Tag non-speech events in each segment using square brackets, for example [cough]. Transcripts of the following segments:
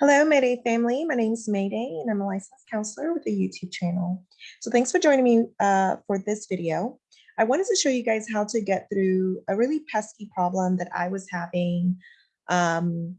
Hello, Mayday family. My name is Mayday and I'm a licensed counselor with a YouTube channel. So thanks for joining me uh, for this video. I wanted to show you guys how to get through a really pesky problem that I was having um,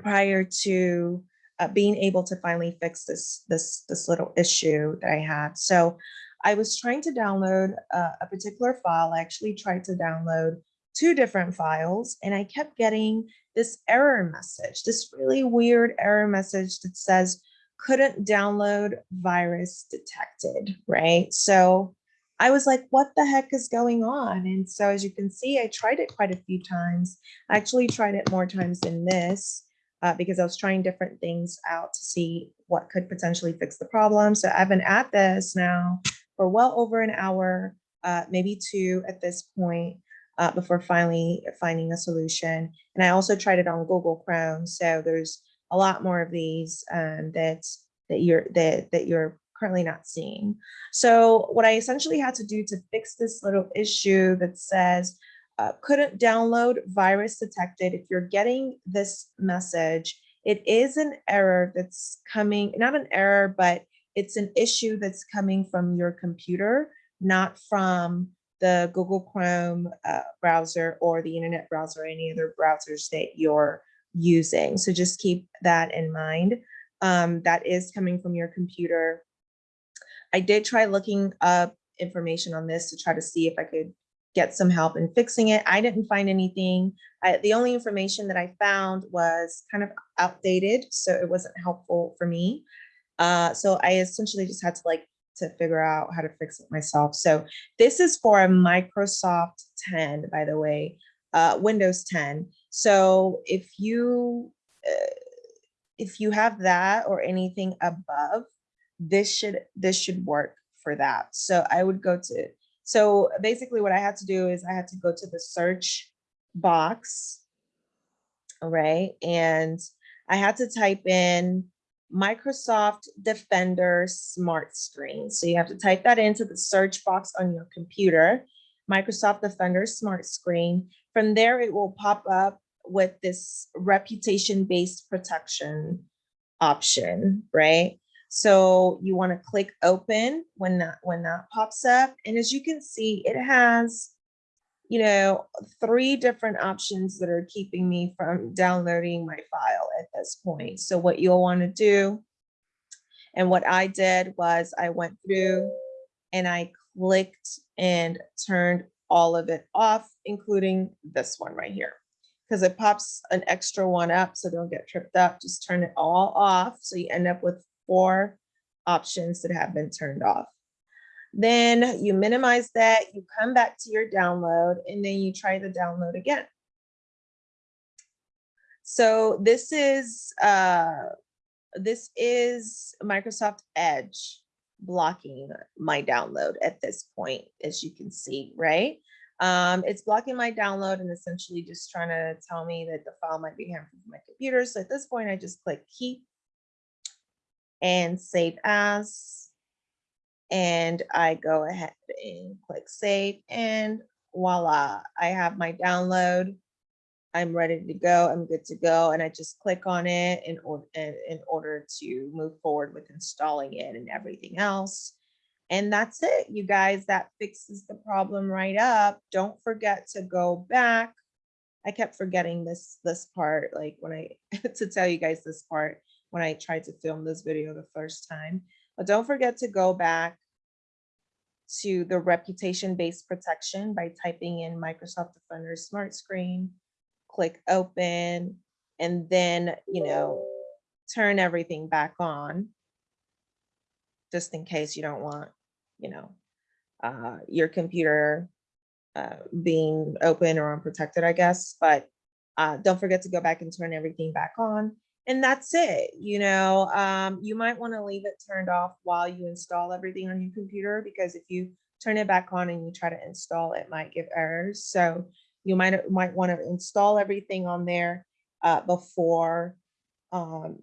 prior to uh, being able to finally fix this, this, this little issue that I had. So I was trying to download uh, a particular file. I actually tried to download two different files and I kept getting this error message, this really weird error message that says couldn't download virus detected, right? So I was like, what the heck is going on? And so as you can see, I tried it quite a few times. I actually tried it more times than this uh, because I was trying different things out to see what could potentially fix the problem. So I've been at this now for well over an hour, uh, maybe two at this point uh, before finally finding a solution. And I also tried it on Google Chrome. So there's a lot more of these um, that that you're that that you're currently not seeing. So what I essentially had to do to fix this little issue that says uh, couldn't download virus detected. If you're getting this message, it is an error that's coming, not an error, but it's an issue that's coming from your computer, not from the Google Chrome uh, browser or the internet browser, or any other browsers that you're using. So just keep that in mind. Um, that is coming from your computer. I did try looking up information on this to try to see if I could get some help in fixing it. I didn't find anything. I, the only information that I found was kind of outdated, so it wasn't helpful for me. Uh, so I essentially just had to like to figure out how to fix it myself. So this is for a Microsoft 10, by the way, uh, Windows 10. So if you uh, if you have that or anything above, this should this should work for that. So I would go to so basically what I had to do is I had to go to the search box, all right, and I had to type in Microsoft Defender Smart Screen. So you have to type that into the search box on your computer, Microsoft Defender Smart Screen. From there, it will pop up with this reputation-based protection option, right? So you want to click open when that when that pops up. And as you can see, it has you know, three different options that are keeping me from downloading my file at this point. So what you'll want to do, and what I did was I went through and I clicked and turned all of it off, including this one right here. Because it pops an extra one up, so don't get tripped up. Just turn it all off. So you end up with four options that have been turned off. Then you minimize that, you come back to your download, and then you try the download again. So this is uh, this is Microsoft Edge blocking my download at this point, as you can see, right? Um, it's blocking my download and essentially just trying to tell me that the file might be for my computer. So at this point, I just click keep and save as and I go ahead and click save and voila, I have my download. I'm ready to go. I'm good to go. And I just click on it in, or in order to move forward with installing it and everything else. And that's it, you guys, that fixes the problem right up. Don't forget to go back. I kept forgetting this, this part, like when I, [laughs] to tell you guys this part, when I tried to film this video the first time. But don't forget to go back to the reputation-based protection by typing in Microsoft Defender Smart Screen, click open, and then, you know, turn everything back on just in case you don't want, you know, uh, your computer uh, being open or unprotected, I guess. But uh, don't forget to go back and turn everything back on and that's it. You know, um, you might want to leave it turned off while you install everything on your computer because if you turn it back on and you try to install, it might give errors. So you might might want to install everything on there uh, before um,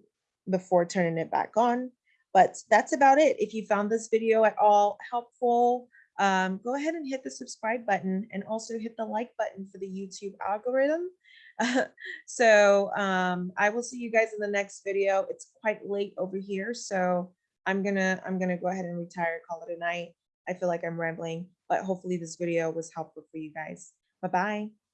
before turning it back on. But that's about it. If you found this video at all helpful, um, go ahead and hit the subscribe button and also hit the like button for the YouTube algorithm [laughs] so um, I will see you guys in the next video. It's quite late over here, so I'm gonna I'm gonna go ahead and retire, call it a night. I feel like I'm rambling, but hopefully this video was helpful for you guys. Bye bye.